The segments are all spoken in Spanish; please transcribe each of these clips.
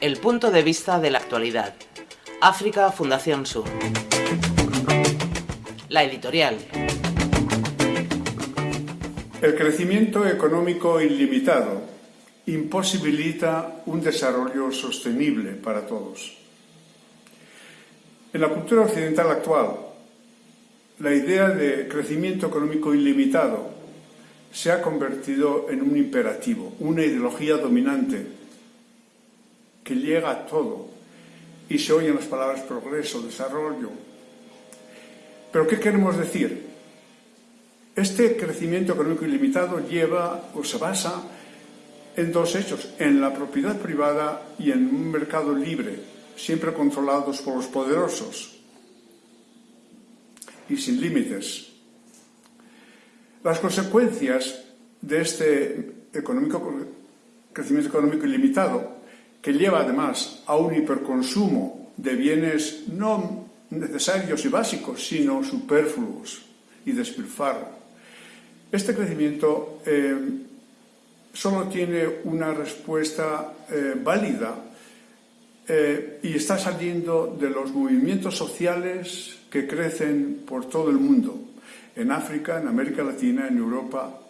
El punto de vista de la actualidad. África Fundación Sur. La editorial. El crecimiento económico ilimitado imposibilita un desarrollo sostenible para todos. En la cultura occidental actual, la idea de crecimiento económico ilimitado se ha convertido en un imperativo, una ideología dominante que llega a todo y se oyen las palabras progreso, desarrollo. Pero ¿qué queremos decir? Este crecimiento económico ilimitado lleva o se basa en dos hechos, en la propiedad privada y en un mercado libre, siempre controlados por los poderosos y sin límites. Las consecuencias de este crecimiento económico ilimitado, que lleva además a un hiperconsumo de bienes no necesarios y básicos, sino superfluos y despilfarro. Este crecimiento eh, solo tiene una respuesta eh, válida eh, y está saliendo de los movimientos sociales que crecen por todo el mundo en África, en América Latina, en Europa.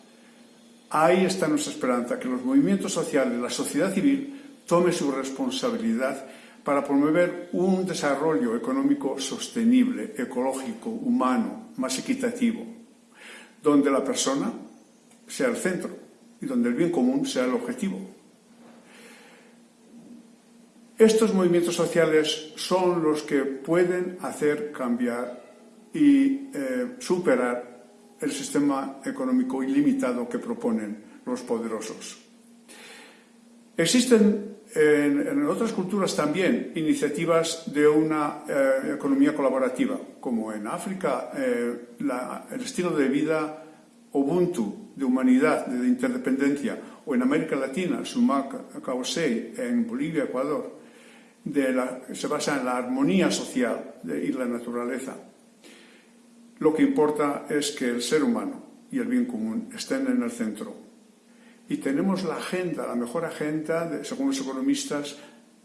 Ahí está nuestra esperanza, que los movimientos sociales, la sociedad civil, tome su responsabilidad para promover un desarrollo económico sostenible, ecológico, humano, más equitativo, donde la persona sea el centro y donde el bien común sea el objetivo. Estos movimientos sociales son los que pueden hacer cambiar y eh, superar el sistema económico ilimitado que proponen los poderosos. Existen en, otras culturas también iniciativas de una eh, economía colaborativa, como en África eh, el estilo de vida Ubuntu, de humanidad, de interdependencia, o en América Latina, Sumac Causei, en Bolivia, Ecuador, se basa en la armonía social y la naturaleza. Lo que importa es que el ser humano y el bien común estén en el centro. Y tenemos la agenda, la mejor agenda, según los economistas,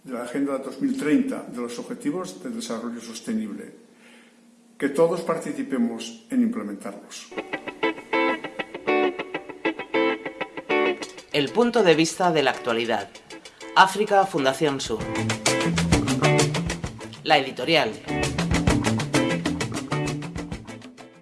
de la Agenda 2030, de los Objetivos de Desarrollo Sostenible. Que todos participemos en implementarlos. El punto de vista de la actualidad. África Fundación Sur. La editorial.